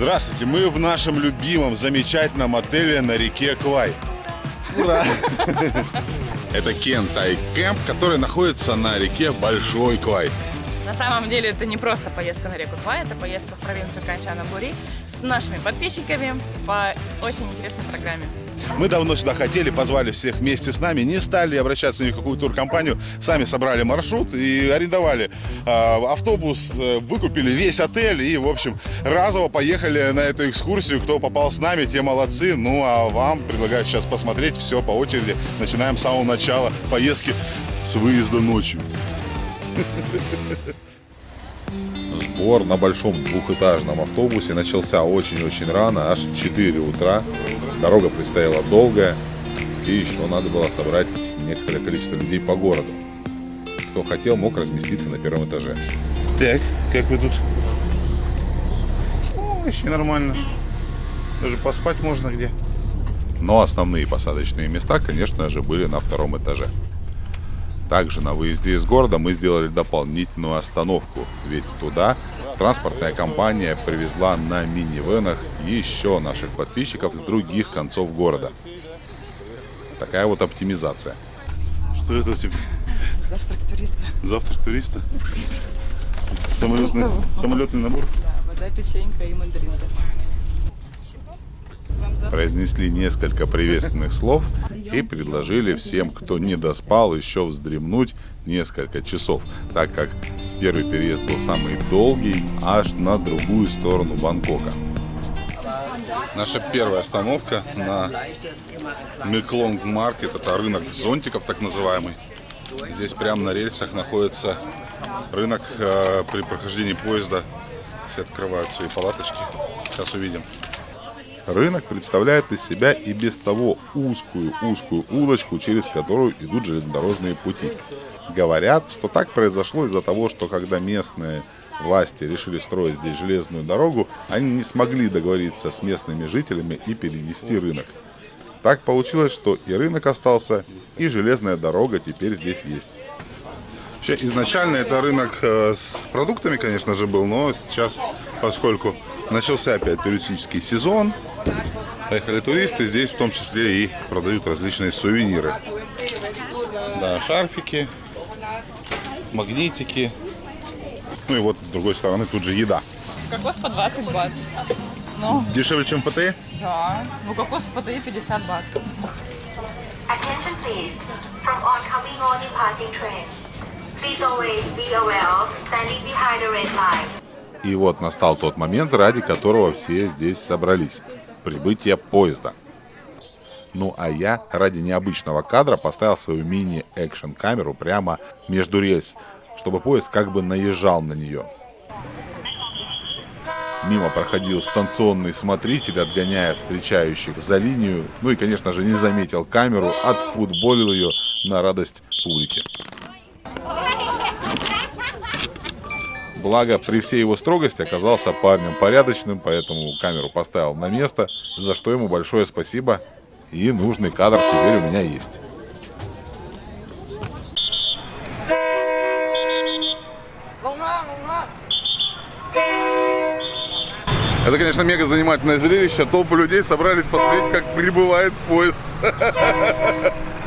Здравствуйте, мы в нашем любимом, замечательном отеле на реке Квай. Ура! Это Кентай Кэмп, который находится на реке Большой Квай. На самом деле это не просто поездка на реку Квай, это поездка в провинцию Канчана-Бури с нашими подписчиками по очень интересной программе. Мы давно сюда хотели, позвали всех вместе с нами, не стали обращаться ни в какую туркомпанию, сами собрали маршрут и арендовали э, автобус, выкупили весь отель и, в общем, разово поехали на эту экскурсию. Кто попал с нами, те молодцы. Ну, а вам предлагаю сейчас посмотреть все по очереди. Начинаем с самого начала поездки с выезда ночью. Сбор на большом двухэтажном автобусе начался очень-очень рано, аж в 4 утра. Дорога предстояла долгая, и еще надо было собрать некоторое количество людей по городу. Кто хотел, мог разместиться на первом этаже. Так, как вы тут? О, вообще нормально. Даже поспать можно где. Но основные посадочные места, конечно же, были на втором этаже. Также на выезде из города мы сделали дополнительную остановку, ведь туда транспортная компания привезла на минивенах еще наших подписчиков с других концов города. Такая вот оптимизация. Что это у тебя? Завтрак туриста. Завтрак туриста? Самолетный, самолетный набор? Да, вода, печенька и мандаринка произнесли несколько приветственных слов и предложили всем, кто не доспал, еще вздремнуть несколько часов, так как первый переезд был самый долгий, аж на другую сторону Бангкока. Наша первая остановка на Меклонг Маркет, это рынок зонтиков так называемый. Здесь прямо на рельсах находится рынок э, при прохождении поезда. Все открывают свои палаточки. Сейчас увидим. Рынок представляет из себя и без того узкую-узкую улочку, через которую идут железнодорожные пути. Говорят, что так произошло из-за того, что когда местные власти решили строить здесь железную дорогу, они не смогли договориться с местными жителями и перенести рынок. Так получилось, что и рынок остался, и железная дорога теперь здесь есть. Вообще, изначально это рынок э, с продуктами, конечно же, был, но сейчас, поскольку начался опять туристический сезон, Поехали туристы, здесь в том числе и продают различные сувениры. Да, шарфики, магнитики. Ну и вот с другой стороны тут же еда. Кокос по 20 бат. Ну, Дешевле, чем ПТЭ? да. Ну, кокос в ПТИ 50 бат. Attention please. From oncoming or departing trains, please always be aware of standing behind the red line. И вот настал тот момент, ради которого все здесь собрались прибытия поезда. Ну а я ради необычного кадра поставил свою мини-экшн камеру прямо между рельс, чтобы поезд как бы наезжал на нее. Мимо проходил станционный смотритель, отгоняя встречающих за линию. Ну и, конечно же, не заметил камеру, отфутболил ее на радость публики. Благо, при всей его строгости оказался парнем порядочным, поэтому камеру поставил на место, за что ему большое спасибо. И нужный кадр теперь у меня есть. Это, конечно, мега занимательное зрелище. Толпы людей собрались посмотреть, как прибывает поезд.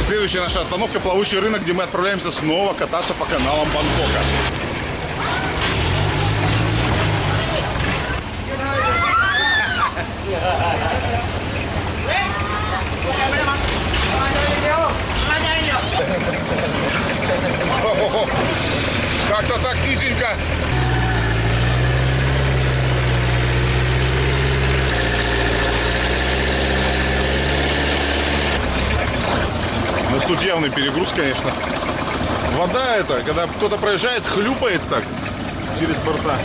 Следующая наша остановка – плавучий рынок, где мы отправляемся снова кататься по каналам Бангкока. Как-то так низенько. У нас тут явный перегруз, конечно. Вода это, когда кто-то проезжает, хлюпает так через борта.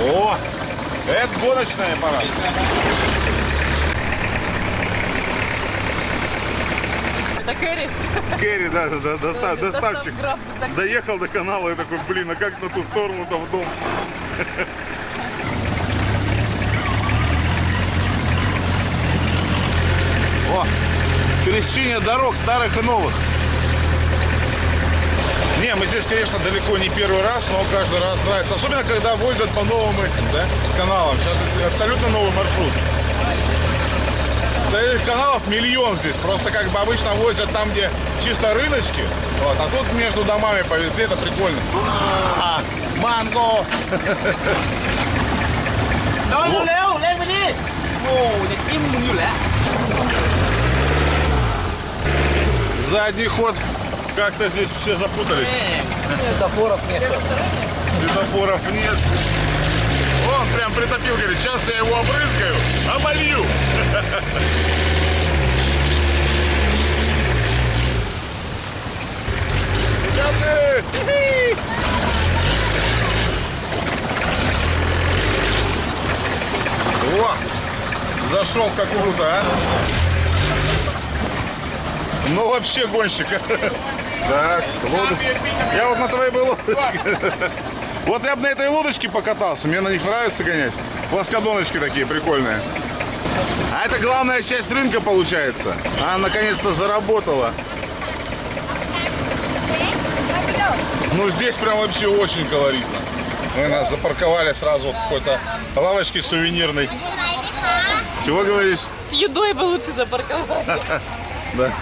О, это гоночный аппарат. Это Кэрри. Керри, да, да, да, доста- так Доехал до канала и такой, блин, а как на ту сторону-то в дом? О, пересечение дорог старых и новых. Не, мы здесь, конечно, далеко не первый раз, но каждый раз нравится. Особенно, когда возят по новым этим, да, каналам. Сейчас абсолютно новый маршрут. Таких каналов миллион здесь. Просто как бы обычно возят там, где чисто рыночки. Вот, а тут между домами повезли, это прикольно. Манго! Задний ход. Как-то здесь все запутались. Светофоров нет. Светофоров нет. Прям притопил, говорит, сейчас я его обрызгаю, оболью. О, зашел как круто, а? Ну вообще гонщик. Так, лодочка. Я вот на твоей был. Вот я бы на этой лодочке покатался, мне на них нравится гонять. Плоскодоночки такие прикольные. А это главная часть рынка получается. Она наконец-то заработала. Ну здесь прям вообще очень колоритно. Мы нас запарковали сразу какой-то лавочки сувенирной. Чего говоришь? С едой бы лучше запарковать. Да.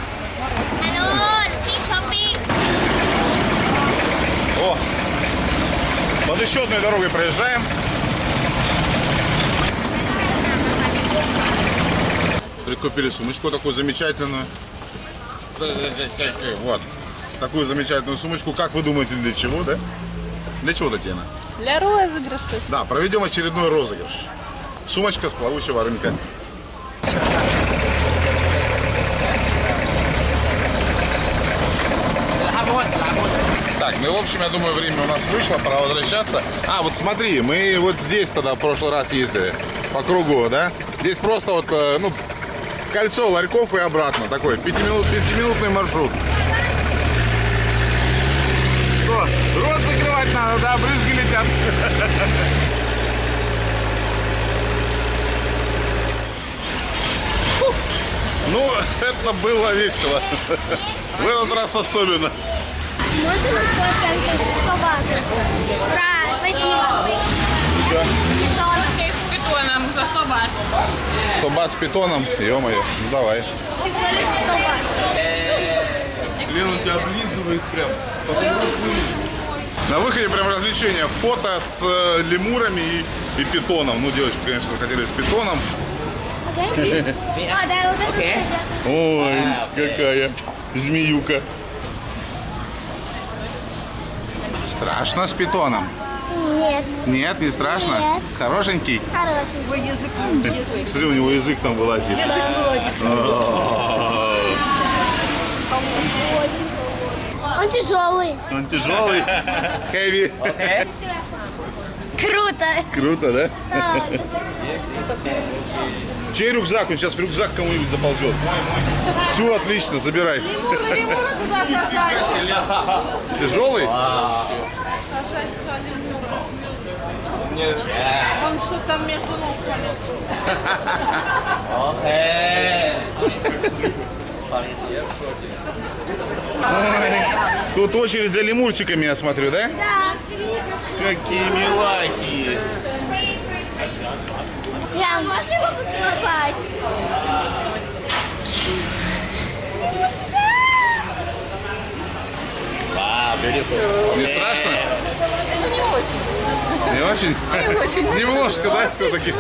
О, под еще одной дорогой проезжаем. Прикупили сумочку такую замечательную. Вот. Такую замечательную сумочку. Как вы думаете, для чего, да? Для чего, Татьяна? Для розыгрыша. Да, проведем очередной розыгрыш. Сумочка с плавучего рынка. Ну, в общем, я думаю, время у нас вышло, пора возвращаться. А, вот смотри, мы вот здесь тогда в прошлый раз ездили, по кругу, да? Здесь просто вот, э, ну, кольцо ларьков и обратно, такой пятиминут, пятиминутный маршрут. Что, рот закрывать надо, да, брызги летят. Ну, это было весело. В этот раз особенно. Можно сфоткаемся? 100 баксов. Ура, спасибо. Кейк с питоном за 100 бат. 100 бат с питоном, ё-моё, ну давай. Всего лишь 100 баксов. Лен, он тебя облизывает прям. На выходе прям развлечение. Фото с э, лемурами и, и питоном. Ну, девочки, конечно, захотели с питоном. Окей? А, да, вот это Окей. пойдет. Ой, какая змеюка. Страшно с питоном? Нет, Нет, не страшно? Нет. Хорошенький? хороший. Смотри, у него язык там вылазит. Он тяжелый. Он тяжелый. Хэви. Круто! Круто, да? Чей рюкзак? Он сейчас в рюкзак кому-нибудь заползет. Все, отлично, забирай. Лемура, лемура туда. Тяжелый? Он что там между ног Тут очередь за лемурчиками, я смотрю, да? Да. Какие милахи. Я можно его поцеловать? Не страшно? Ну не очень. Не очень? Не очень. Немножко, да, все-таки?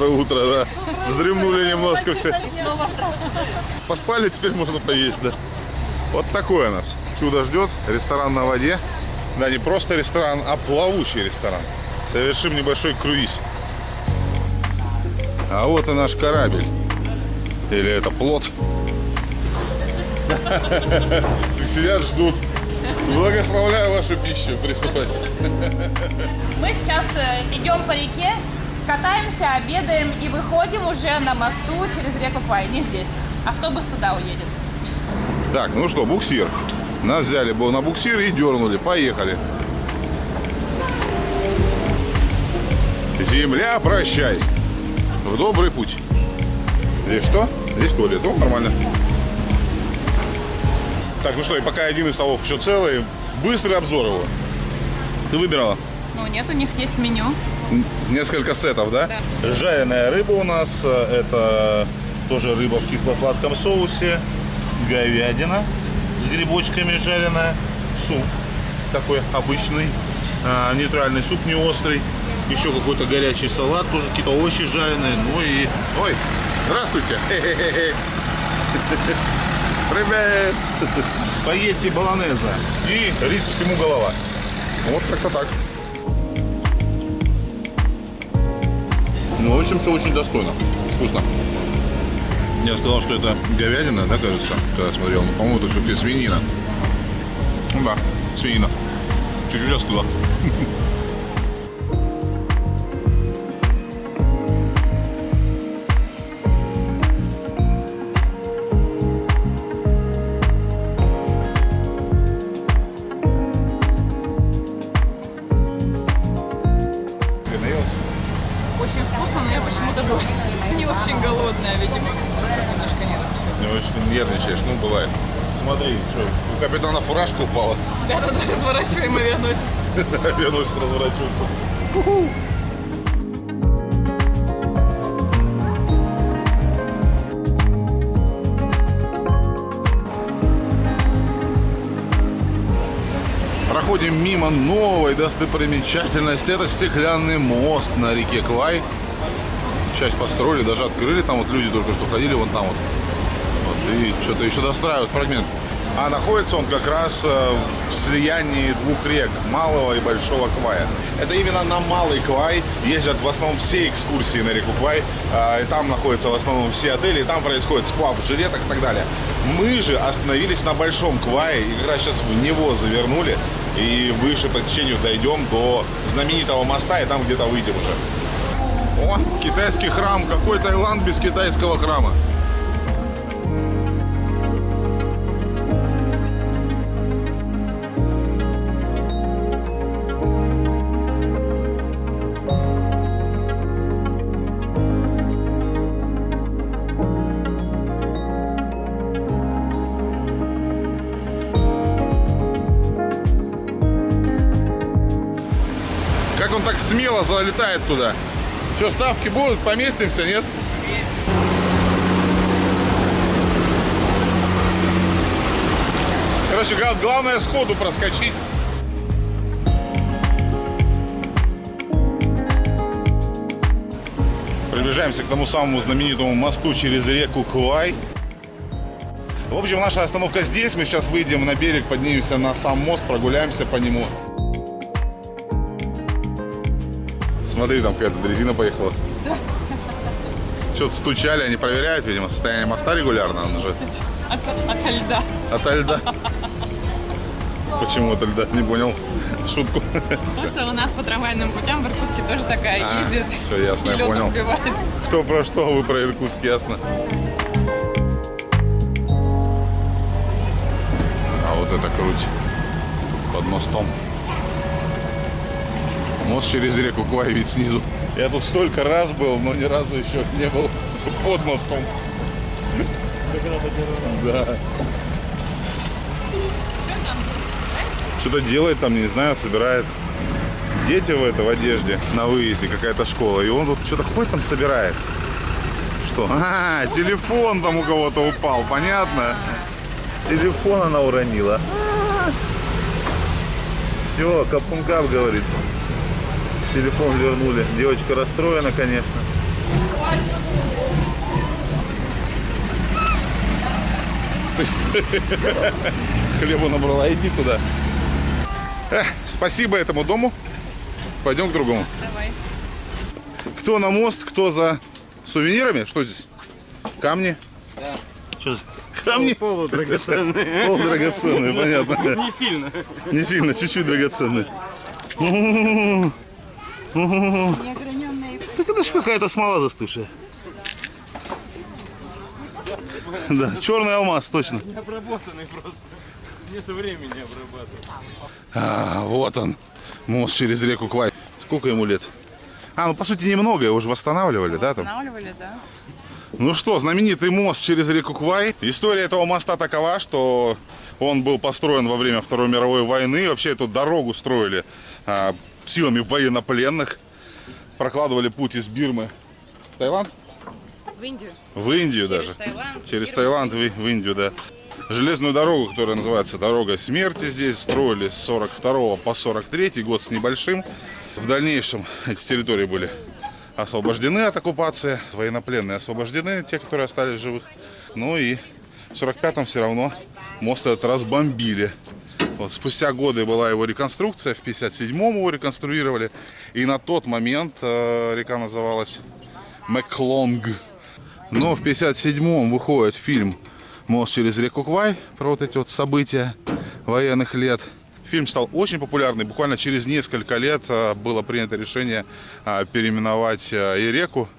Доброе утро, да. Вздремнули немножко все. Поспали, теперь можно поесть, да. Вот такое нас чудо ждет. Ресторан на воде. Да, не просто ресторан, а плавучий ресторан. Совершим небольшой круиз. А вот и наш корабль. Или это плод. Сидят, ждут. Благословляю вашу пищу. Приступайте. Мы сейчас э, идем по реке, катаемся, обедаем и выходим уже на мосту через реку Квай. Не здесь. Автобус туда уедет. Так, ну что, буксир. Нас взяли был на буксир и дернули. Поехали. Земля, прощай. В добрый путь. Здесь что? Здесь туалет. О, нормально. Так, ну что, и пока один из столов еще целый, быстрый обзор его. Ты выбирала? Ну, нет, у них есть меню. Несколько сетов, да? Жареная рыба у нас. э, Это тоже рыба в кисло-сладком соусе. Говядина с грибочками жареная. Суп такой обычный. а, нейтральный суп не острый. Еще какой-то горячий салат, тоже какие-то овощи жареные. Ну и... Ой, здравствуйте. Привет. Спагетти болонеза. И рис всему голова. Вот как-то так. Ну, в общем, все очень достойно. Вкусно. Я сказал, что это говядина, да, кажется, когда смотрел. Но, по-моему, это все-таки свинина. Ну да, свинина. Чуть-чуть остыла. Ты у капитана фуражка упала. Да-да-да, разворачиваем авианосец. Авианосец разворачивается. Проходим мимо новой достопримечательности. Это стеклянный мост на реке Квай. Часть построили, даже открыли. Там вот люди только что ходили, вон там вот. Вот, и что-то еще достраивают фрагмент. А находится он как раз э, в слиянии двух рек, Малого и Большого Квая. Это именно на Малый Квай ездят в основном все экскурсии на реку Квай. а, И там находятся в основном все отели, и там происходит сплав жилеток и так далее. Мы же остановились на Большом Квае и как раз сейчас в него завернули. И выше по течению дойдем до знаменитого моста, и там где-то выйдем уже. О, китайский храм. Какой Таиланд без китайского храма? Смело залетает туда? Что, ставки будут? Поместимся, нет? Короче, гла- главное сходу проскочить. Приближаемся к тому самому знаменитому мосту через реку Куай. В общем, наша остановка здесь. Мы сейчас выйдем на берег, поднимемся на сам мост, прогуляемся по нему. Смотри, там какая-то дрезина поехала. Что-то стучали, они проверяют, видимо, состояние моста регулярно. Он же От, ото льда. от льда. Почему от льда? Не понял шутку. Потому что у нас по трамвайным путям в Иркутске тоже такая А, ездит. всё ясно, я понял. убивает. Кто про что, вы про Иркутск, ясно. А вот это круть. Под мостом. Мост через реку Квай вид снизу. Я тут столько раз был, но ни разу еще не был под мостом. Да. Что-то делает там, не знаю, собирает. Дети в это в одежде на выезде, какая-то школа. И он тут что-то ходит там собирает. Что? А, телефон там у кого-то упал, понятно? Телефон она уронила. Все, капункап говорит. Телефон вернули. Девочка расстроена, конечно. Хлебу набрала, иди туда. Эх, спасибо этому дому. Пойдем к другому. Давай. Кто на мост, кто за сувенирами? Что здесь? Камни? Что за- Камни? Полудрагоценные. Полудрагоценные, понятно. Не сильно. Не сильно, чуть-чуть драгоценные. Так это ж какая-то смола застывшая. Да, черный алмаз, точно. Обработанный просто. Нет времени обрабатывать. А, вот он, мост через реку Квай. Сколько ему лет? А, ну по сути немного, его уже восстанавливали, да? Там? Останавливали, да? Ну что, знаменитый мост через реку Квай. История этого моста такова, что он был построен во время Второй мировой войны. Вообще эту дорогу строили а, силами военнопленных. Прокладывали путь из Бирмы в Таиланд? В Индию. В Индию Через даже. Таиланд. Через. Таиланд в, в Индию, да. Железную дорогу, которая называется Дорога смерти, здесь строили с 42 по 43 год с небольшим. В дальнейшем эти территории были освобождены от оккупации, военнопленные освобождены, те, которые остались живых. Ну и в 45-м все равно мост этот разбомбили. Вот, спустя годы была его реконструкция, в 57-м его реконструировали. И на тот момент э, река называлась Мэклонг. Но в 57-м выходит фильм «Мост через реку Квай» про вот эти вот события военных лет. Фильм стал очень популярный. Буквально через несколько лет а, было принято решение а, переименовать а, и реку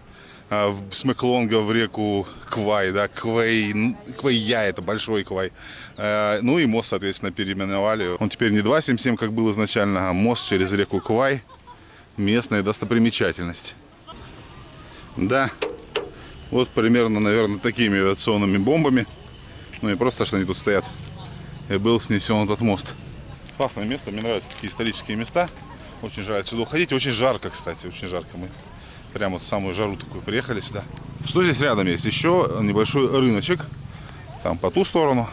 с Мэклонга в реку Квай, да, Квей, н- Квейя, это большой Квай. Э, Ну и мост, соответственно, переименовали. Он теперь не 277, как был изначально, а мост через реку Квай. Местная достопримечательность. Да, вот примерно, наверное, такими авиационными бомбами. Ну и просто, что они тут стоят. И был снесен этот мост. Классное место, мне нравятся такие исторические места. Очень жаль сюда уходить. Очень жарко, кстати, очень жарко. Мы прямо в самую жару такую приехали сюда. Что здесь рядом есть? Еще небольшой рыночек. Там по ту сторону,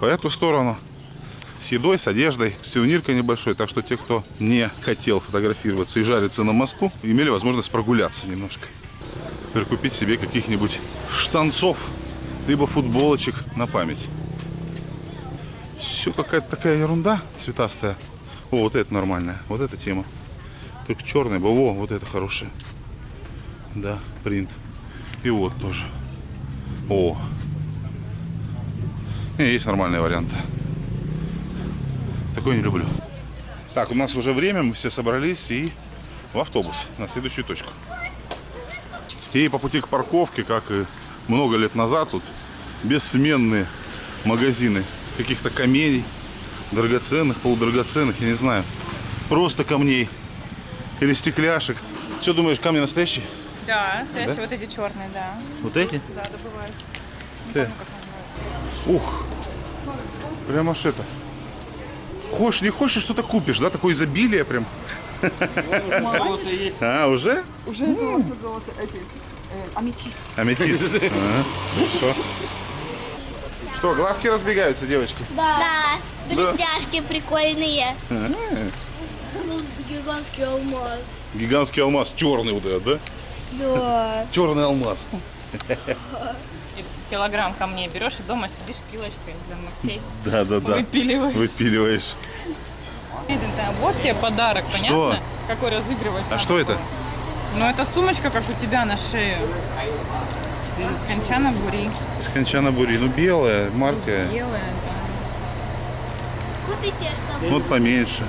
по эту сторону. С едой, с одеждой, с сувениркой небольшой. Так что те, кто не хотел фотографироваться и жариться на мосту, имели возможность прогуляться немножко прикупить себе каких-нибудь штанцов, либо футболочек на память. Все какая-то такая ерунда цветастая. О, вот это нормальная, вот эта тема. Только черный был, о, вот это хорошая. Да, принт. И вот тоже. О. Не, есть нормальные варианты. Такой не люблю. Так, у нас уже время, мы все собрались и в автобус на следующую точку. И по пути к парковке, как и много лет назад, тут бессменные магазины каких-то камней, драгоценных, полудрагоценных, я не знаю. Просто камней или стекляшек. Что думаешь, камни настоящие? Да, настоящие вот эти черные, да. Вот эти? Да, добываются. Ты. Ух, прям аж это. Хочешь, не хочешь, что-то купишь, да? Такое изобилие прям. Золото есть. А, уже? Уже золото, золото, эти, э, аметист. Аметист. Хорошо. Что, глазки разбегаются, девочки? Да, блестяшки прикольные. Ага. Был гигантский алмаз. Гигантский алмаз, черный вот этот, да? Да. Черный алмаз. Килограмм камней берешь и дома сидишь пилочкой для ногтей. Да, да, да. Выпиливаешь. Выпиливаешь. Вот тебе подарок, понятно? Какой разыгрывать А что это? Ну, это сумочка, как у тебя на шее. Кончана бури. С Кончана Бури. Ну, белая, марка. Белая, да. Купите, что вот поменьше.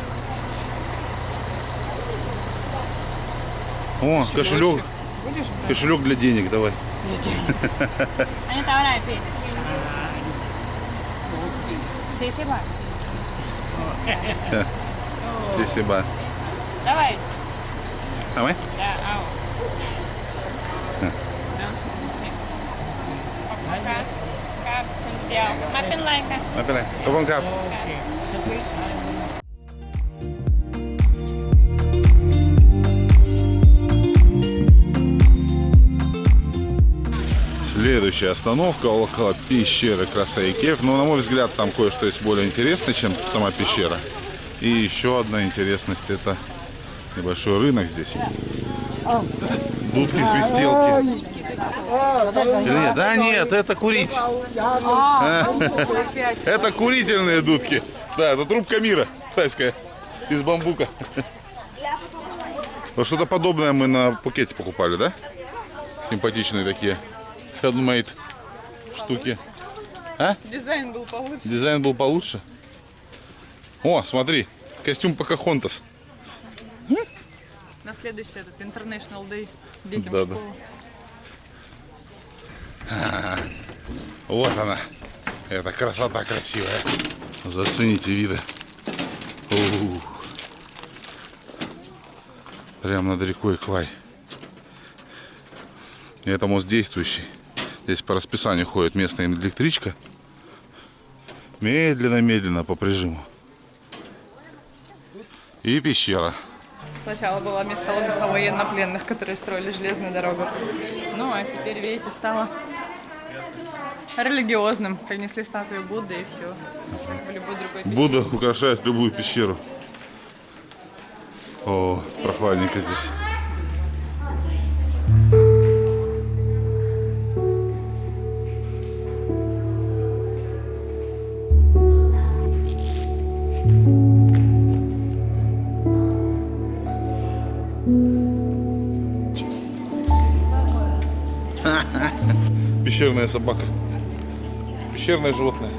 О, кошелек. Будешь брать? Кошелек для денег давай. Они ahora pi. Sí, sí, va. Спасибо. Давай. Давай. Да, ау. Сентяо. Мапин лайка. Опять. Кабан кап. Следующая остановка около пещеры Красавикев. Но, на мой взгляд, там кое-что есть более интересное, чем сама пещера. И еще одна интересность – это небольшой рынок здесь. Дудки, свистелки. Или нет? Да нет, это курить. Это курительные дудки. Да, это трубка мира тайская из бамбука. Вот что-то подобное мы на пукете покупали, да? Симпатичные такие. Handmade штуки. А? Дизайн был получше. Дизайн был получше. О, смотри, костюм Покахонтас. На следующий этот International Day детям Да, в да. школу. Вот она. Это красота красивая. Зацените виды. У. Прям над рекой Квай. Это мост действующий. Здесь по расписанию ходит местная электричка. Медленно-медленно по прижиму. И пещера. Сначала было место отдыха военнопленных, которые строили железную дорогу. Ну, а теперь, видите, стало религиозным. Принесли статую Будды и все. Будда украшает любую пещеру. О, прохладненько здесь. Пещерная собака. Пещерное животное.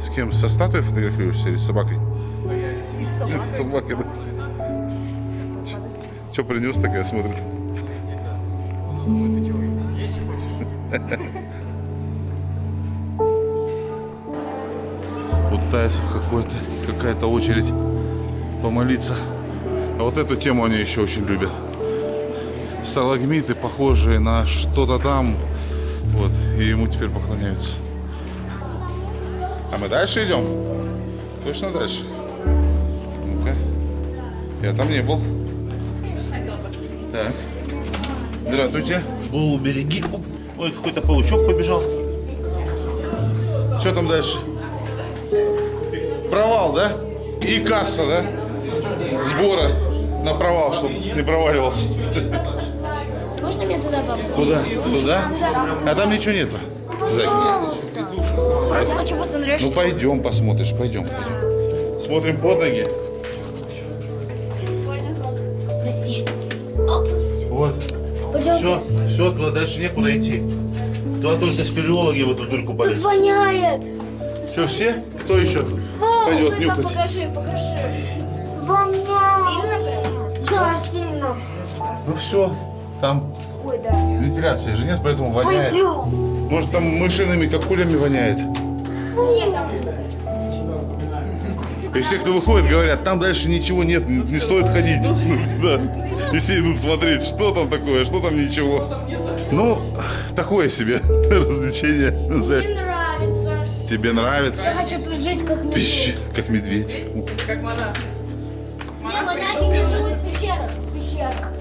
С кем? Со статуей фотографируешься или с собакой? С собакой, да. Че принес такая смотрит? У тайцев какой-то, какая-то очередь помолиться. А вот эту тему они еще очень любят. Сталагмиты, похожие на что-то там. Вот, и ему теперь поклоняются. А мы дальше идем? Точно дальше? Ну-ка. Я там не был. Так. Здравствуйте. Голову береги. Ой, какой-то паучок побежал. Что там дальше? Провал, да? И касса, да? Сбора на провал, чтобы не проваливался. Можно мне туда попасть? Куда? Туда? А там ничего нету. Я хочу посмотреть, Ну пойдем посмотришь, пойдем, пойдем. Смотрим под ноги. Прости. Вот. Пойдем. Все, все, туда дальше некуда идти. Туда только спелеологи в эту дырку Тут полезут. воняет. Все, все? Кто еще пойдет нюхать? Покажи, покажи. Воняет. Сильно прям? Да, сильно. Ну все. Вентиляции же нет, поэтому воняет. Пойдем. Может там мышиными капулями воняет? И все, кто выходит, говорят, там дальше ничего нет, не не стоит ходить. Да. И все идут смотреть, что там такое, что там ничего. Ну, такое себе развлечение. Мне нравится. Тебе Я нравится? хочу тут жить как медведь. Пищ, как медведь. Как монах. Не, монахи не живут в пещерах. В пещерах.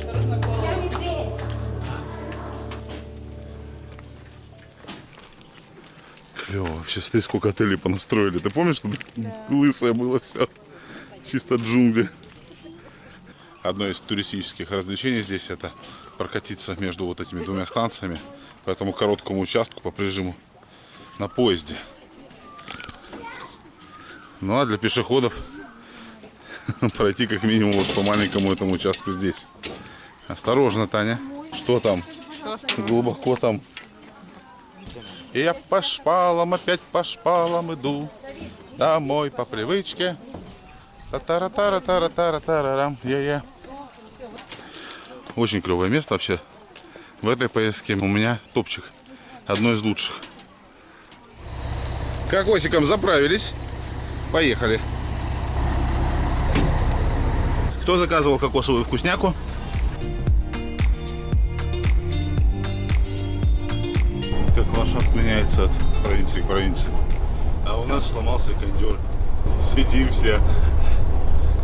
Клево. Вообще, смотри, сколько отелей понастроили. Ты помнишь, что лысое было все? Чисто джунгли. Одно из туристических развлечений здесь это прокатиться между вот этими двумя станциями по этому короткому участку по прижиму на поезде. Ну а для пешеходов пройти как минимум вот по маленькому этому участку здесь. Осторожно, Таня. Что там? Глубоко там. И я по шпалам, опять по шпалам иду. Домой по привычке. та тара тара тара тара тарарам я Очень клевое место вообще. В этой поездке у меня топчик. Одно из лучших. Кокосиком заправились. Поехали. Кто заказывал кокосовую вкусняку? Меняется от провинции к провинции. А у нас сломался кондер. Сидим все.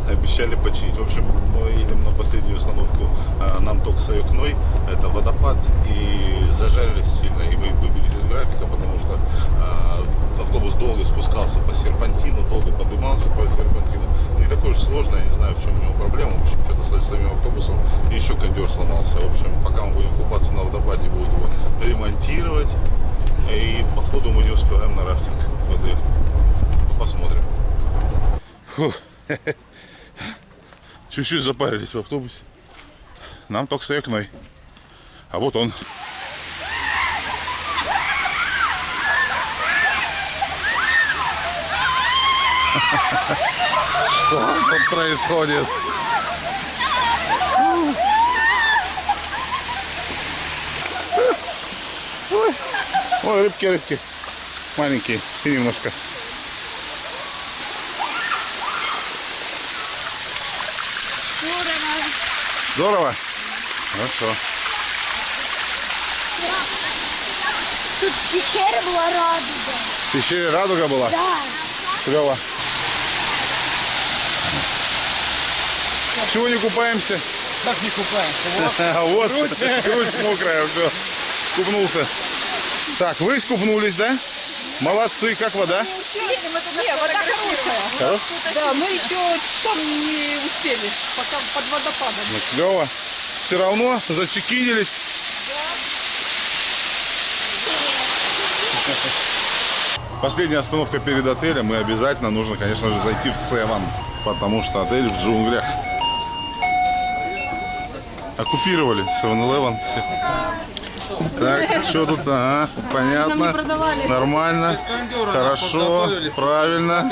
Обещали починить. В общем, мы едем на последнюю остановку. А, Нам Токсоюкной. Это водопад. И зажарились сильно. И мы выбились из графика, потому что э, автобус долго спускался по серпантину, долго поднимался по серпантину. Не такой уж сложный, я не знаю, в чем у него проблема. В общем, что-то с самим автобусом. И еще кондер сломался. В общем, пока мы будем купаться на водопаде, будут его ремонтировать. И походу мы не успеваем на рафтинг в отель. Посмотрим. Чуть-чуть запарились в автобусе. Нам только с окной. А вот он. Что тут происходит? Ой, рыбки, рыбки. Маленькие и немножко. Здорово? Хорошо. Тут в пещере была радуга. В пещере радуга была? Да. Клево. Чего не купаемся? Как не купаемся? Вот, грудь мокрая, все. Купнулся. Так, вы искупнулись, да? Молодцы, как вода? Не, вода хорошая. Хорошо. Да, мы еще там не успели, пока под водопадом. Ну, клево. Все равно зачекинились. Последняя остановка перед отелем. И обязательно нужно, конечно же, зайти в Севан. Потому что отель в джунглях. Оккупировали 7-Eleven. все. Так, что тут? Ага, понятно. Нормально. Хорошо. Правильно.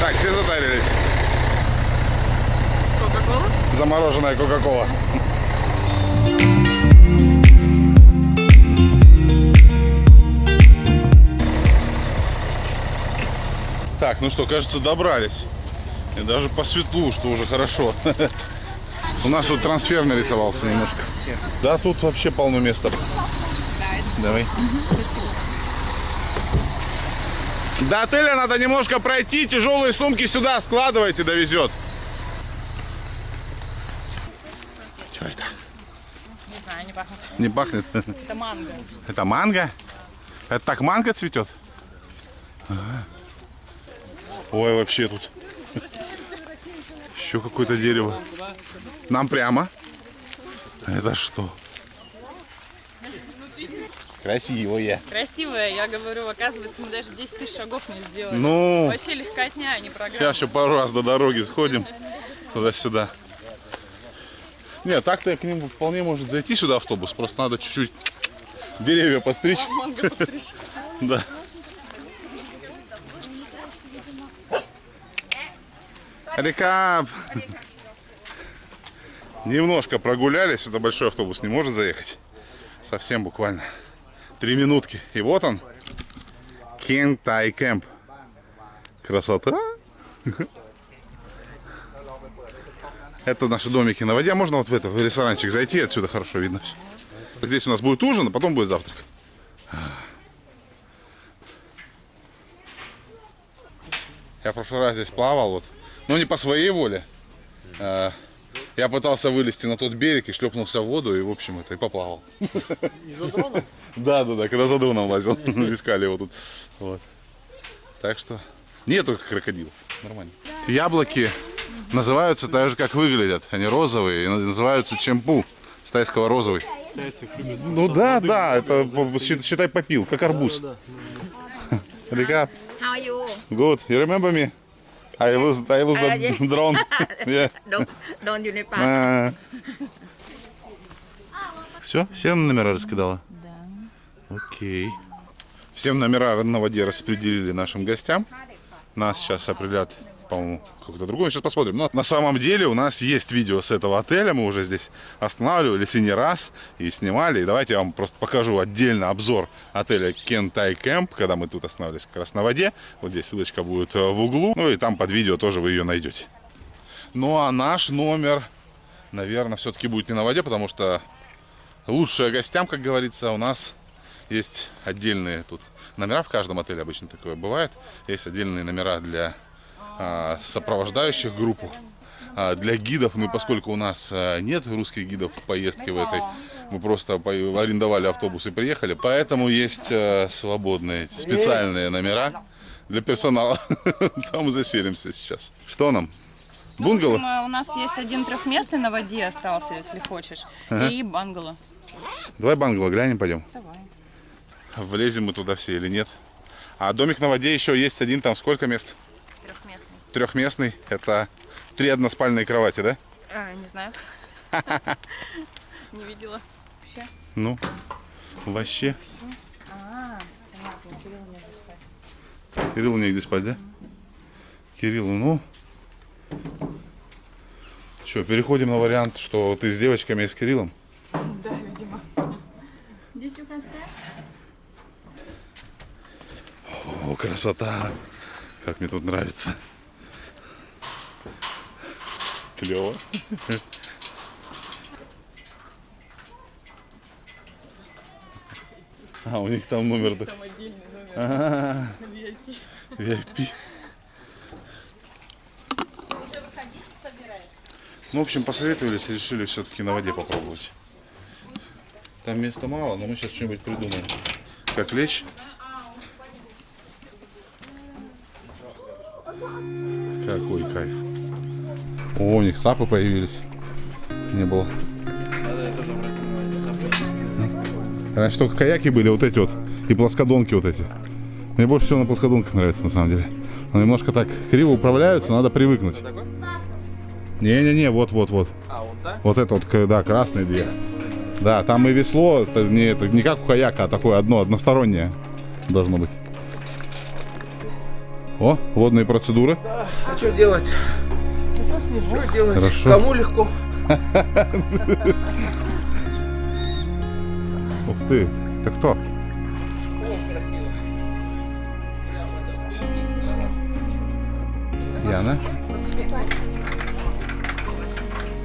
Так, все затарились. Кока-кола? Замороженная Кока-Кола. Так, ну что, кажется, добрались. И даже по светлу, что уже хорошо. У нас тут трансфер нарисовался немножко. Да, тут вообще полно места. Давай. До отеля надо немножко пройти, тяжелые сумки сюда складывайте, довезет. Что это? Не знаю, не пахнет. Не пахнет? Это манго. Это манго? Это так манго цветет? Ага. Ой, вообще тут. Еще какое-то дерево. Нам прямо. Это что? Красивое. Красивая, я говорю, оказывается, мы даже 10 тысяч шагов не сделали. Ну, Вообще легкотня, а не программа. сейчас еще пару раз до дороги сходим. Туда-сюда. Нет, так-то к ним вполне может зайти сюда автобус. Просто надо чуть-чуть деревья постричь. Да. Рекап. Немножко прогулялись, это большой автобус не может заехать. Совсем буквально. Три минутки. И вот он. Кентай Кэмп. Красота. Это наши домики на воде. Можно вот в этот ресторанчик зайти, отсюда хорошо видно все. Здесь у нас будет ужин, а потом будет завтрак. Я в прошлый раз здесь плавал, вот, но не по своей воле. А, Я пытался вылезти на тот берег и шлепнулся в воду, и, в общем, это и поплавал. Из-за дрона? Да, да, да, когда за дроном лазил, искали его тут. Вот. Так что нету крокодилов, нормально. Яблоки называются так же, как выглядят. Они розовые и называются чемпу с тайского розовый. Ну да, да, это счит- считай попил, как арбуз. Река, good. You remember me? I lose, I Uh, the yeah. drone. Yeah. Don't, don't you need А. Все, все номера раскидала? Да. Окей. Всем номера на воде распределили нашим гостям. Нас сейчас определят, по-моему, какой-то другой. Сейчас посмотрим. Но на самом деле у нас есть видео с этого отеля. Мы уже здесь останавливались и не раз, и снимали. И давайте я вам просто покажу отдельно обзор отеля Кентай Кэмп, когда мы тут останавливались как раз на воде. Вот здесь ссылочка будет э, в углу. Ну и там под видео тоже вы ее найдете. Ну а наш номер, наверное, все-таки будет не на воде, потому что лучшее гостям, как говорится, у нас есть отдельные тут номера в каждом отеле обычно такое бывает. Есть отдельные номера для сопровождающих группу. А, Для гидов, ну поскольку у нас а, нет русских гидов в поездке в этой, мы просто арендовали автобус и приехали, поэтому есть а, свободные специальные номера для персонала. Там заселимся сейчас. Что нам? Бунгало? В общем, э, у нас есть один трехместный на воде остался, если хочешь, и бангало. Давай бангало глянем, пойдем. Давай. Влезем мы туда все или нет. А домик на воде еще есть один, там сколько мест? Трехместный. Это три односпальные кровати, да? А, не знаю. Не видела. Вообще. Ну, вообще. А, понятно, Кирилл не спать. Кириллу негде спать, да? Кириллу, ну. Что, переходим на вариант, что ты с девочками и с Кириллом? Да, видимо. О, красота! Как мне тут нравится. Клево. А, у них там номер. Там отдельный номер А, VIP. VIP. Ну, в общем, посоветовались, решили все-таки на воде попробовать. Там места мало, но мы сейчас что-нибудь придумаем. Как лечь? Какой кайф. О, у них сапы появились. Не было. Раньше только каяки были, вот эти вот. И плоскодонки вот эти. Мне больше всего на плоскодонках нравится, на самом деле. Но немножко так криво управляются, надо привыкнуть. Не-не-не, вот-вот-вот. А, вот так? Вот это вот, да, красные две. Да, там и весло, это не, это не как у каяка, а такое одно, одностороннее должно быть. О, водные процедуры. А что делать? Это свежо. Что делать? Хорошо. Кому легко? Ух ты, ты кто? Яна?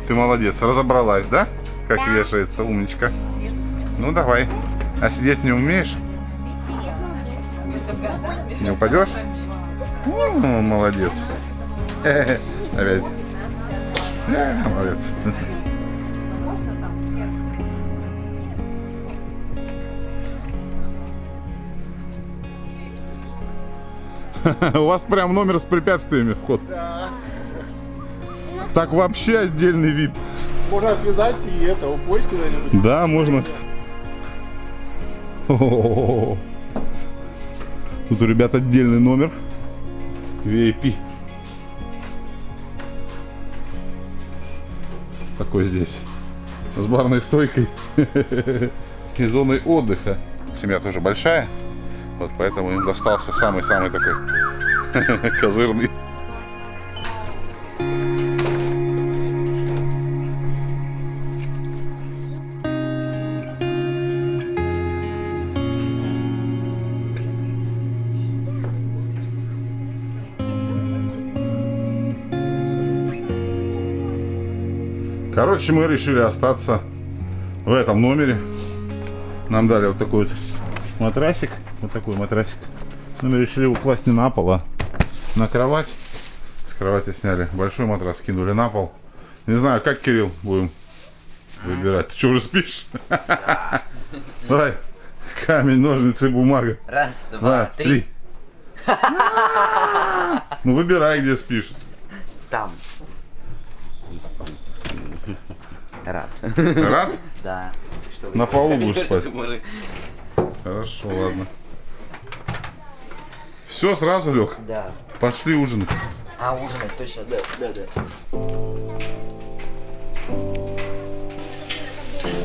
Ты молодец, разобралась, да? Как вешается, умничка. Ну давай. А сидеть не умеешь? Не упадешь? Ну, молодец. Опять. Э, Молодец. У вас прям номер с препятствиями вход. Так вообще отдельный вип. Можно отвязать и это, упасть куда-нибудь. Да, можно. О-о-о. Тут у ребят отдельный номер. VIP. Такой здесь. С барной стойкой. И зоной отдыха. Семья тоже большая. Вот поэтому им достался самый-самый такой козырный. Короче, мы решили остаться в этом номере. Нам дали вот такой вот матрасик. Вот такой матрасик. Но мы решили его класть не на пол, а на кровать. С кровати сняли большой матрас, кинули на пол. Не знаю, как, Кирилл, будем выбирать. Ты что, уже спишь? Давай. Камень, ножницы, бумага. Раз, Два, три. Ну, выбирай, где спишь. Там. Рад. Рад? Да. Что На полу будешь спать? Хорошо, ладно. Все, сразу лег. Да. Пошли ужинать. А, ужинать, точно, да, да, да.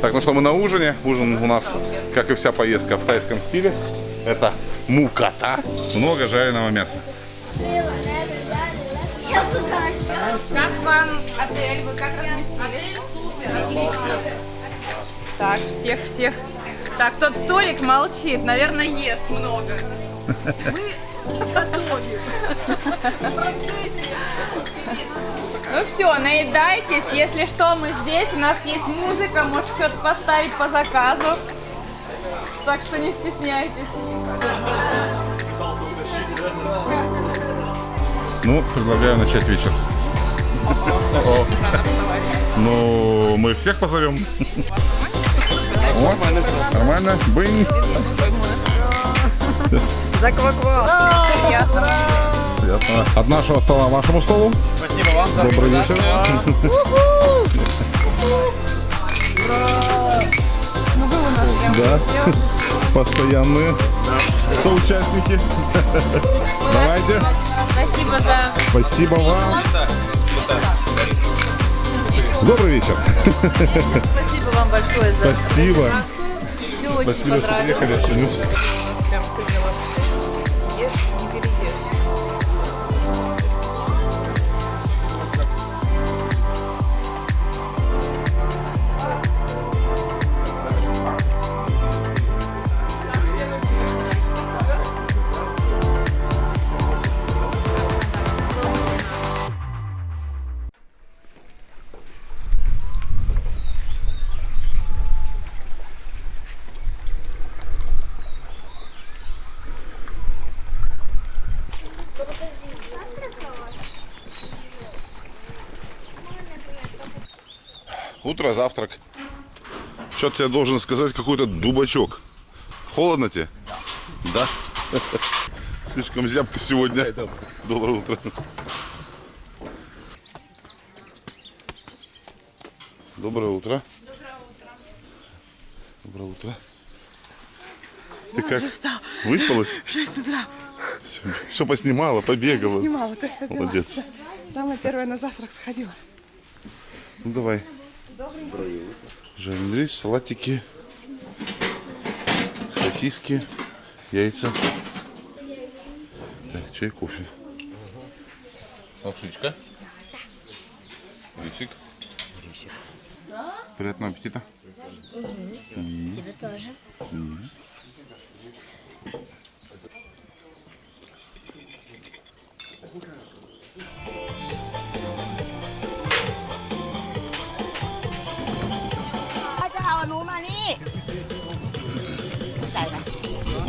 Так, ну что, мы на ужине. Ужин у нас, как и вся поездка, в тайском стиле. Это муката. Много жареного мяса. Как вам отель? Вы как разместились? Отлично. Так, всех, всех. Так, тот столик молчит, наверное, ест много. Ну все, наедайтесь. Если что, мы здесь. У нас есть музыка, может что-то поставить по заказу. Так что не стесняйтесь. Ну, предлагаю начать вечер. Ну, мы всех позовем. О, нормально. Бынь. Закваква. Приятно. Приятно. От нашего стола вашему столу. Спасибо вам за Добрый вечер. Ну вы у нас Да. Постоянные соучастники. Давайте. Спасибо за... Спасибо вам. Добрый вечер. Спасибо вам большое за Спасибо. все очень Спасибо, что приехали. Прям сегодня вообще ешь, Утро, завтрак. Что-то я должен сказать, какой-то дубачок. Холодно тебе? Да. Слишком зябко сегодня. Доброе утро. Доброе утро. Доброе утро. Ты как? Выспалась? В 6 утра Что поснимала, побегала? снимала, как. Молодец. Самое первое на завтрак сходила. Ну давай. Жареный рис, салатики, сосиски, яйца. Так, чай, кофе. Лапшичка. Рисик. Приятного аппетита. Тебе тоже.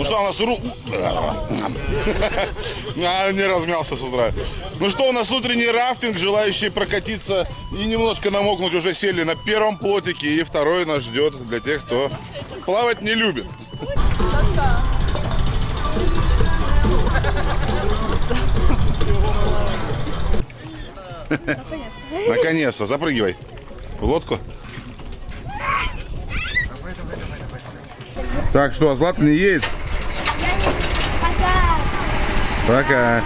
Ну что, у нас ру... А, не размялся с утра. Ну что, у нас утренний рафтинг. Желающие прокатиться и немножко намокнуть уже сели на первом плотике. И второй нас ждет для тех, кто плавать не любит. Наконец-то, запрыгивай в лодку. Так, что, а Злата не едет? Пока.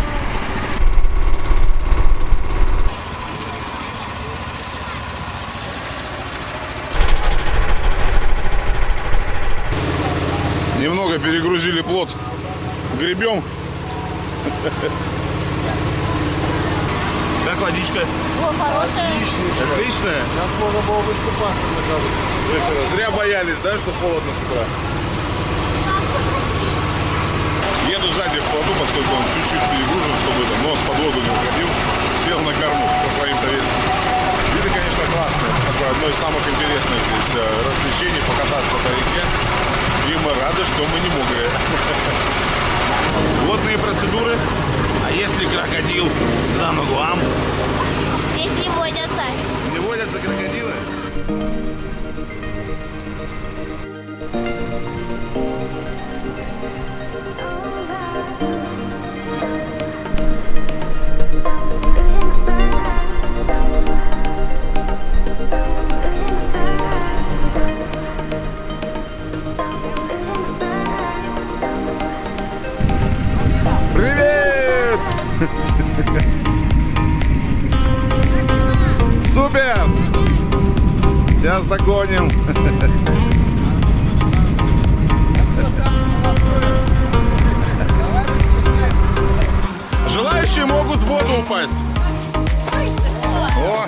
Немного перегрузили плот. Гребем. Как водичка? О, хорошая. Отличная? Сейчас можно было выступать, мне кажется. То есть, э, зря боялись, да, что холодно с утра? Еду сзади в плоту, поскольку он чуть-чуть перегружен, чтобы это, нос под воду не уходил. Сел на корму со своим-то весом. Виды, конечно, классные. Такое одно из самых интересных здесь э, развлечений покататься по реке. И мы рады, что мы не мокрые. Водные процедуры. А если крокодил за ногу вам? Здесь не водятся. Не водятся крокодилы? Привет! Сейчас догоним. Желающие могут в воду упасть. О,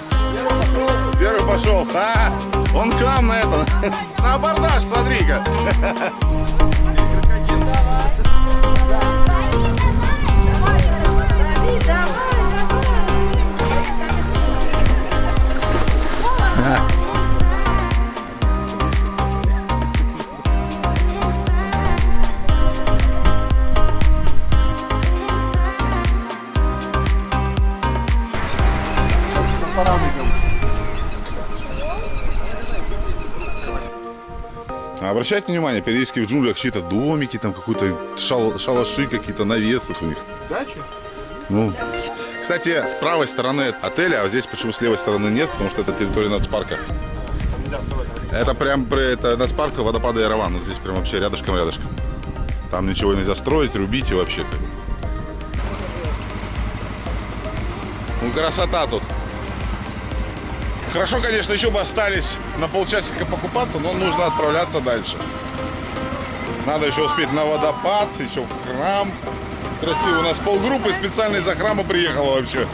первый пошел. А, он к нам на это. На абордаж, смотри-ка. А Обращайте внимание, периодически в джунглях чьи-то домики, там какие-то шал- шалаши, какие-то навесы у них. Дача? Ну, кстати, с правой стороны отеля, а вот здесь почему с левой стороны нет, потому что это территория нацпарка. Это прям это нацпарк водопада Ярован. Вот здесь прям вообще рядышком рядышком. Там ничего нельзя строить, рубить и вообще. Ну красота тут. Хорошо, конечно, еще бы остались на полчасика покупаться, но нужно отправляться дальше. Надо еще успеть на водопад, еще в храм. Красиво. У нас полгруппы специально из-за храма приехала вообще.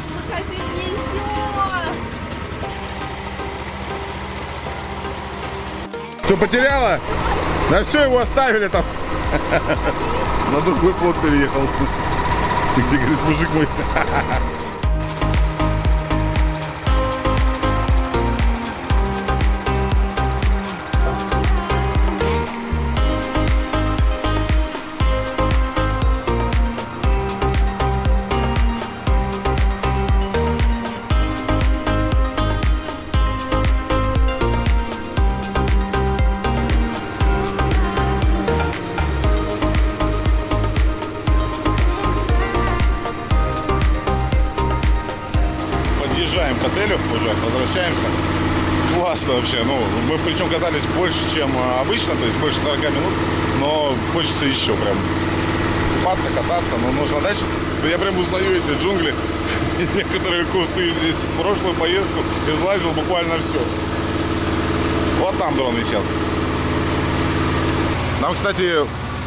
Что, потеряла? Да все, его оставили там. На другой плод переехал. Где, говорит, мужик мой. причем катались больше, чем а, обычно, то есть больше 40 минут, но хочется еще прям купаться, кататься, но нужно дальше. Я прям узнаю эти джунгли, некоторые кусты здесь. В прошлую поездку излазил буквально все. Вот там дрон висел. Нам, кстати,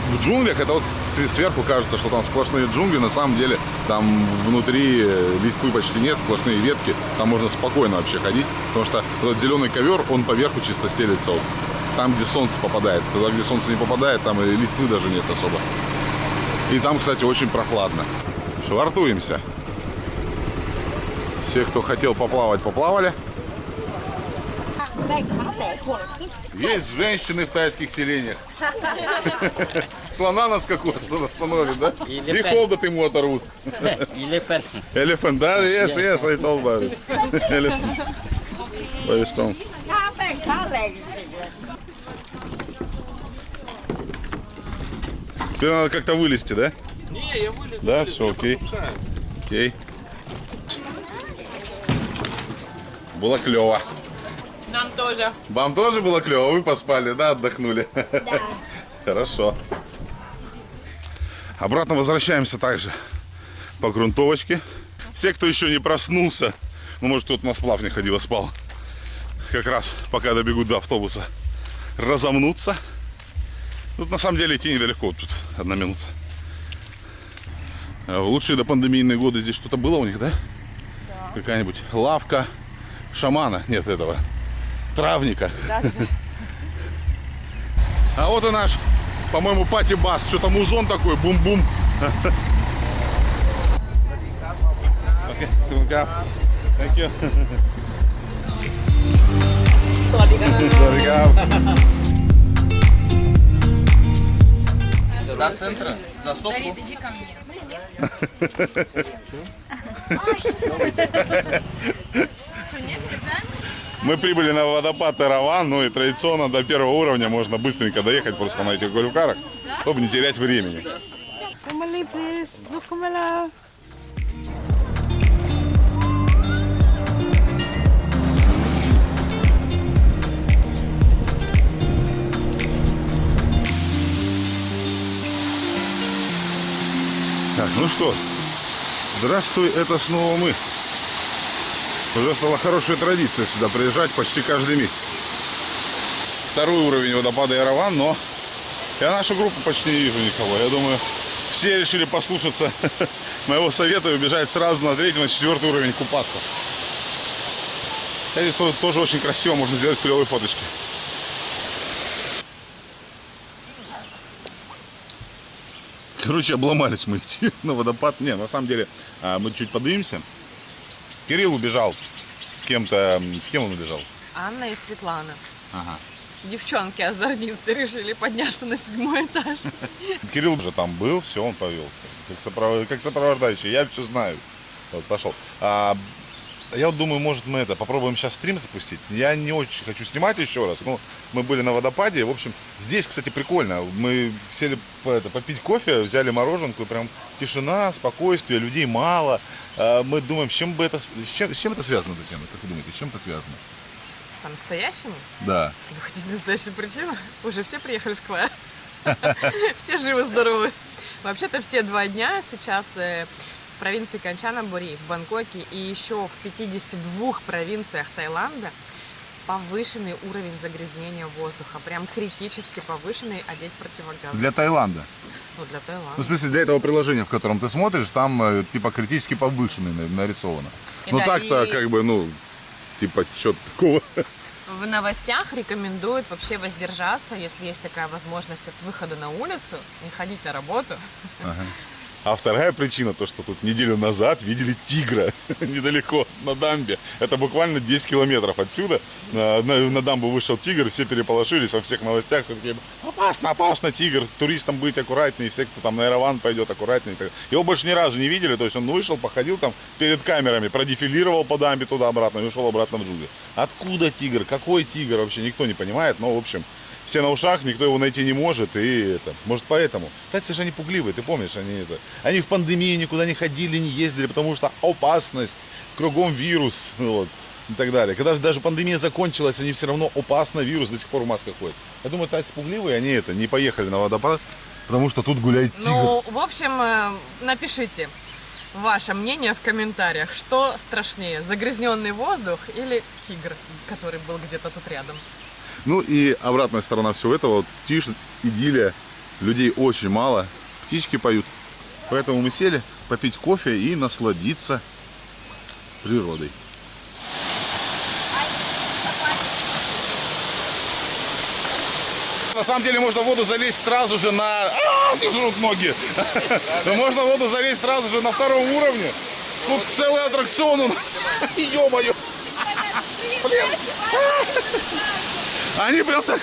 в джунглях, это вот сверху кажется, что там сплошные джунгли, на самом деле там внутри э, листвы почти нет, сплошные ветки, там можно спокойно вообще ходить, потому что этот зеленый ковер, он поверху чисто стелится, вот. там, где солнце попадает, туда, где солнце не попадает, там и листвы даже нет особо. И там, кстати, очень прохладно. Швартуемся. Все, кто хотел поплавать, поплавали. Есть женщины в тайских селениях. Слона на скаку остановит, да? И холодот ему оторвут. Elephant. Elephant, да? Yes, yes, I told about it. Elephant. Теперь надо как-то вылезти, да? Не, я вылез. Да, вылез, все окей. Окей. Было клево. Нам тоже. Вам тоже было клево? Вы поспали, да, отдохнули? Да. Хорошо. Обратно возвращаемся также по грунтовочке. Все, кто еще не проснулся, ну, может, кто-то на сплав не ходил, а спал, как раз пока добегут до автобуса, разомнуться. Тут на самом деле идти недалеко, тут одна минута. А В лучшие допандемийные годы здесь что-то было у них, да? Какая-нибудь лавка шамана, нет этого, травника. А вот и наш, по-моему, пати-бас. Что-то музон такой, бум-бум. Thank you. Сюда центра, за стопку. иди ко мне. Мы прибыли на водопад Эраван, ну и традиционно до первого уровня можно быстренько доехать просто на этих гольфкарах, чтобы не терять времени. Так, ну что, здравствуй, это снова мы. Уже стала хорошая традиция сюда приезжать почти каждый месяц. Второй уровень водопада Ярован, но я нашу группу почти не вижу никого. Я думаю, все решили послушаться моего совета и убежать сразу на третий, на четвертый уровень купаться. Здесь то- тоже очень красиво, можно сделать клевые фоточки. Короче, обломались мы идти на водопад. Не, на самом деле, а, мы чуть подымемся. Кирилл убежал с кем-то. С кем он убежал? Анна и Светлана. Ага. Девчонки озорницы решили подняться на седьмой этаж. Кирилл уже там был, все, он повел. Как, сопров- как сопровождающий, я все знаю. Вот, пошел. А Я вот думаю, может мы это попробуем сейчас стрим запустить. Я не очень хочу снимать еще раз. Но мы были на водопаде. В общем, здесь, кстати, прикольно. Мы сели это, попить кофе, взяли мороженку, и прям тишина, спокойствие, людей мало. А, Мы думаем, с чем бы это, с чем, с чем это связано, Татьяна? Как вы думаете, с чем это связано? По-настоящему? Да. Вы хотите настоящую причину? Уже все приехали с Квая. Все живы-здоровы. Вообще-то все два дня сейчас э, в провинции Канчанабури, в Бангкоке и еще в 52 провинциях Таиланда повышенный уровень загрязнения воздуха. Прям критически повышенный, одеть противогаз. Для Таиланда. Ну, для Ну, в Таиланда. смысле, для этого приложения, в котором ты смотришь, там э, типа критически повышенный на- нарисовано. И ну да, так-то и- как бы, ну, типа, что-то такого. В новостях рекомендуют вообще воздержаться, если есть такая возможность от выхода на улицу, не ходить на работу. А вторая причина, то, что тут неделю назад видели тигра недалеко на дамбе. Это буквально 10 километров отсюда. На, на- дамбу вышел тигр, все переполошились во всех новостях. Все такие, опасно, опасно, тигр, туристам быть аккуратнее, все, кто там на Эраван пойдет, аккуратнее. Его больше ни разу не видели, то есть он вышел, походил там перед камерами, продефилировал по дамбе туда-обратно и ушел обратно в джунгли. Откуда тигр, какой тигр, вообще никто не понимает, но в общем... Все на ушах, никто его найти не может, и это, может поэтому. Кстати, же они пугливые, ты помнишь, они это, они в пандемии никуда не ходили, не ездили, потому что опасность, кругом вирус, вот, и так далее. Когда же даже пандемия закончилась, они все равно опасно, вирус до сих пор в масках ходит. Я думаю, тайцы пугливые, они это, не поехали на водопад, потому что тут гуляет тигр. Ну, в общем, э, напишите ваше мнение в комментариях, что страшнее, загрязненный воздух или тигр, который был где-то тут рядом. Ну и обратная сторона всего этого, вот тишь, идиллия, людей очень мало, птички поют. Поэтому мы сели попить кофе и насладиться природой. На самом деле можно в воду залезть сразу же на... А, жрут ноги. Но можно в воду залезть сразу же на втором уровне. Тут целый аттракцион у нас. Ё-моё. Блин. Они прям так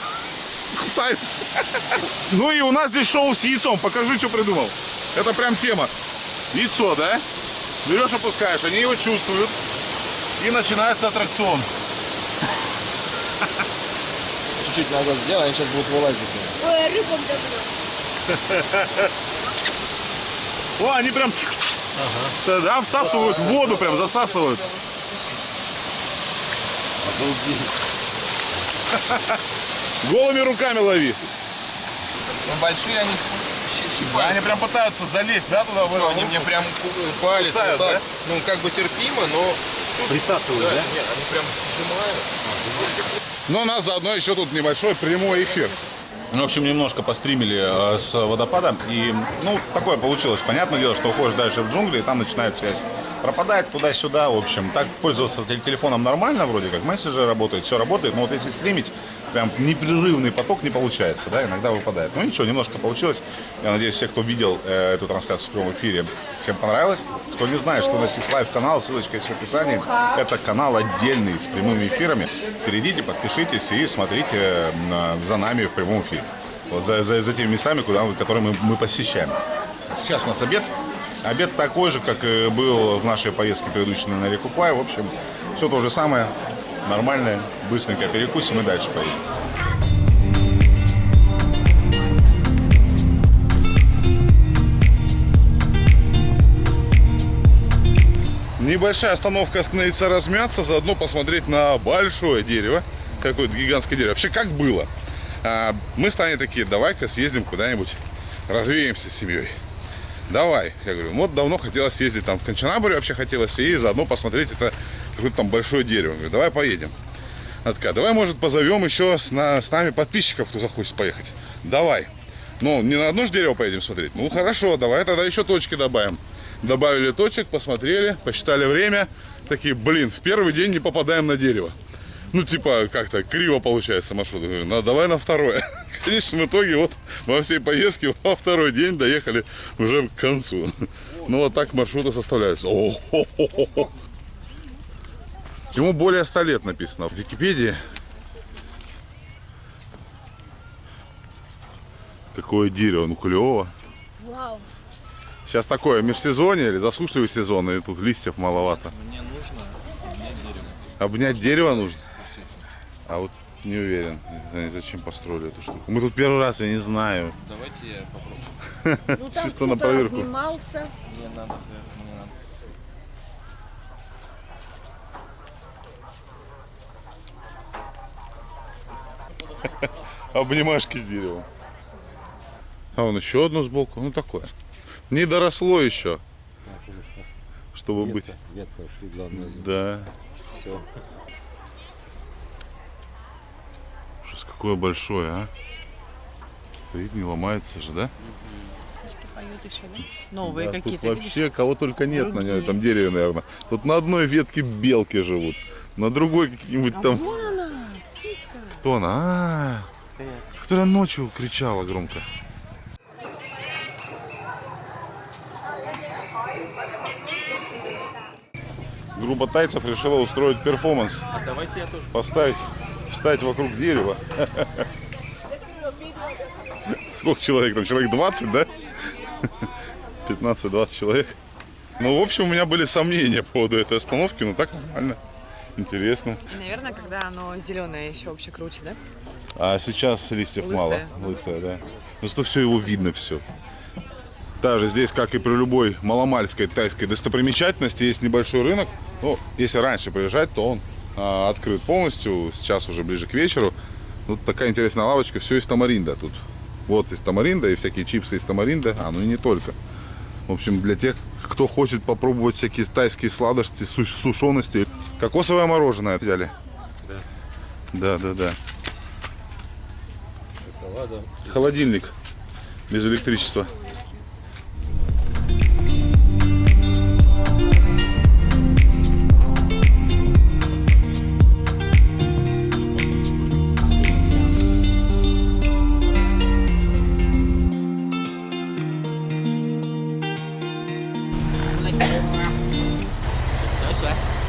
кусают. Ну и у нас здесь шоу с яйцом. Покажи, что придумал. Это прям тема. Яйцо, да? Берешь, опускаешь, они его чувствуют. И начинается аттракцион. Чуть-чуть назад сделай, они сейчас будут вылазить. Ой, рыбам добро. О, они прям... Да, всасывают в воду, прям засасывают. Голыми руками лови. Ну, большие они Да, они прям пытаются залезть, да, туда? Что, они мне прям палец Кусают, вот так, да? ну как бы терпимо, но... Присасывают, да? Нет, они прям сжимают. Но у нас заодно еще тут небольшой прямой эфир. Ну, в общем, немножко постримили э, с водопадом. И, ну, такое получилось. Понятное дело, что уходишь дальше в джунгли, и там начинает связь пропадать туда-сюда. В общем, так пользоваться тел- телефоном нормально, вроде как мессенджеры работают, все работает. Но вот если стримить, прям непрерывный поток не получается, да, иногда выпадает. Ну, ничего, немножко получилось. Я надеюсь, все, кто видел э, эту трансляцию в прямом эфире, всем понравилось. Кто не знает, что у нас есть live-канал, ссылочка есть в описании. Это канал отдельный с прямыми эфирами. Перейдите, подпишитесь и смотрите за нами в прямом эфире. Вот за, за, за теми местами, куда, которые мы, мы посещаем. Сейчас у нас обед. Обед такой же, как и был в нашей поездке предыдущей на реку Квай. В общем, все то же самое. Нормальное, быстренько перекусим и дальше поедем. Небольшая остановка остановиться размяться, заодно посмотреть на большое дерево. Какое-то гигантское дерево. Вообще, как было? А, Мы с Таней такие, давай-ка съездим куда-нибудь, развеемся с семьей. Давай. Я говорю, вот давно хотелось съездить там в Кончанабуре, вообще хотелось, и заодно посмотреть это какое-то там большое дерево. Я говорю, давай поедем. Она такая, давай, может, позовем еще с, на- с нами подписчиков, кто захочет поехать. Давай. Ну, не на одно же дерево поедем смотреть. Ну, хорошо, давай тогда еще точки добавим. Добавили точек, посмотрели, посчитали время. Такие, блин, в первый день не попадаем на дерево. Ну, типа, как-то криво получается маршрут. Я говорю, ну, давай на второе. В конечном итоге, вот во всей поездке во второй день доехали уже к концу. Ну, вот так маршруты составляются. О-хо-хо-хо. Ему более 100 лет написано в Википедии. Какое дерево, ну клево. Вау. Сейчас такое межсезонье или засушливый сезон, и тут листьев маловато. Мне нужно Обнять дерево нужно? А вот не уверен, они зачем построили эту штуку. Мы тут первый раз, я не знаю. Давайте я попробую. Ну там Чисто на кто-то поверку. обнимался. Мне надо, мне надо. Обнимашки с деревом. А вон еще одно сбоку. Ну такое. Не доросло еще. Чтобы быть. Ветка ушли, главное. Да. Все. Какое большое, а? Стоит, не ломается же, да? Птички поют еще, да? Новые Да, тут какие-то, видишь? вообще кого только нет на Другие. этом дереве, наверное. Тут на одной ветке белки живут, на другой какие-нибудь А там... вон она, птичка. Кто она? А, которая ночью кричала громко. Группа тайцев решила устроить перформанс. А давайте я тоже. Поставить, встать вокруг дерева. Сколько человек там? Человек 20, да? 15-20 человек. Ну, в общем, у меня были сомнения по поводу этой остановки, но так нормально. Интересно. И, наверное, когда оно зеленое, еще вообще круче, да? А сейчас листьев Лысое. мало. Лысое, да. Но зато все его видно все. Даже здесь, как и при любой маломальской тайской достопримечательности, есть небольшой рынок. Ну, если раньше приезжать, то он а, открыт полностью. Сейчас уже ближе к вечеру. Тут такая интересная лавочка. Все из тамаринда тут. Вот из тамаринда и всякие чипсы из тамаринда. А, ну и не только. В общем, для тех, кто хочет попробовать всякие тайские сладости, суш- сушености. Кокосовое мороженое взяли. Да. Да, да, да. Шоколада. Холодильник без электричества.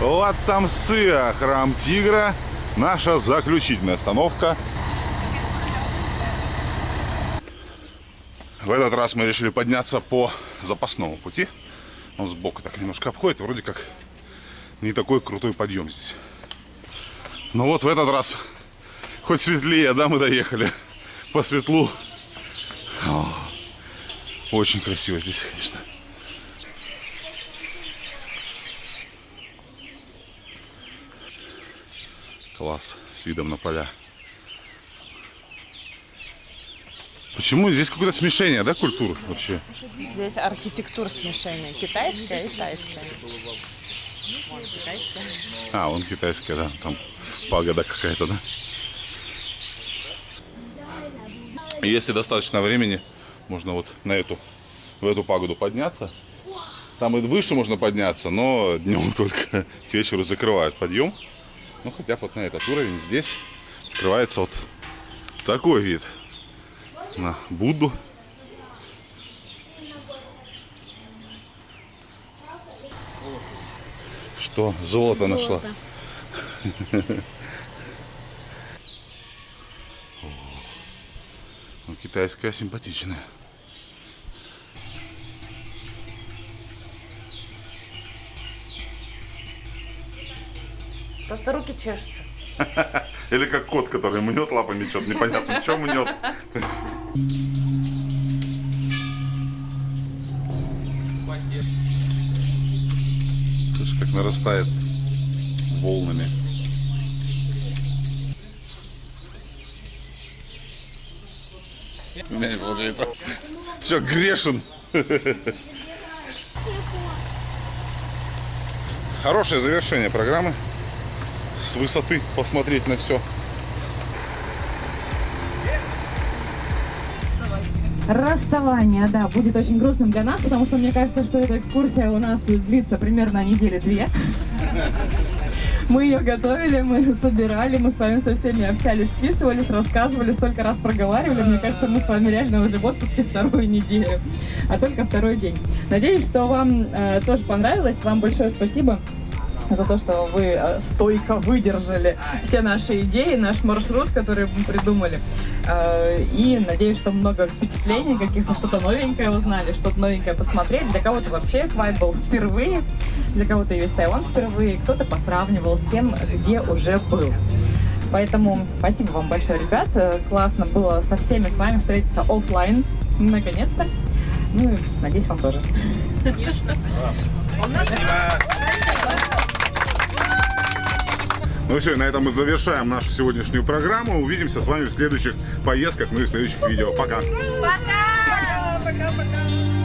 Вот там Сыа, храм тигра. Наша заключительная остановка. В этот раз мы решили подняться по запасному пути. Он сбоку так немножко обходит. Вроде как не такой крутой подъем здесь. Но вот в этот раз хоть светлее, да, мы доехали. По светлу. Очень красиво здесь, конечно. Класс. С видом на поля. Почему здесь какое-то смешение, да, культур вообще? Здесь архитектура смешения. Китайская и тайская. Вон, китайская. А, он китайская, да, там пагода какая-то, да. Если достаточно времени, можно вот на эту, в эту пагоду подняться. Там и выше можно подняться, но днем только к вечеру закрывают подъем. Ну, хотя бы вот на этот уровень здесь открывается вот такой вид на Будду. Что? Золото, нашла. Ну, китайская симпатичная. Просто руки чешутся. Или как кот, который мнет лапами что-то непонятно, что мнет. Слушай, как нарастает волнами. У меня не получается. Все, грешен. Хорошее завершение программы. С высоты посмотреть на все. Расставание, да, будет очень грустным для нас, потому что мне кажется, что эта экскурсия у нас длится примерно недели две. Мы ее готовили, мы собирали, мы с вами со всеми общались, списывались, рассказывали, столько раз проговаривали. Мне кажется, мы с вами реально уже в отпуске вторую неделю, а только второй день. Надеюсь, что вам э, тоже понравилось. Вам большое спасибо за то, что вы э, стойко выдержали все наши идеи, наш маршрут, который мы придумали. Э, И надеюсь, что много впечатлений, каких-то что-то новенькое узнали, что-то новенькое посмотрели. Для кого-то вообще Квай был впервые, для кого-то и весь Тайван впервые, кто-то посравнивал с тем, где уже был. Поэтому спасибо вам большое, ребят. Э, Классно было со всеми с вами встретиться оффлайн, наконец-то. Ну и надеюсь, вам тоже. Ну все, на этом мы завершаем нашу сегодняшнюю программу. Увидимся с вами в следующих поездках, ну и в следующих видео. Пока! Пока! Пока-пока!